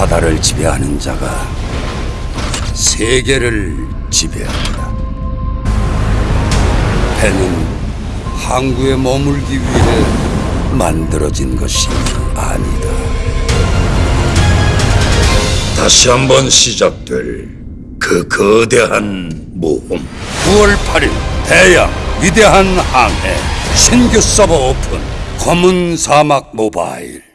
바다를 지배하는 자가 세계를 지배한다. 배는 항구에 머물기 위해 만들어진 것이 아니다. 다시 한번 시작될 그 거대한 모험. 9월 8일 대양 위대한 항해 신규 서버 오픈 검은 사막 모바일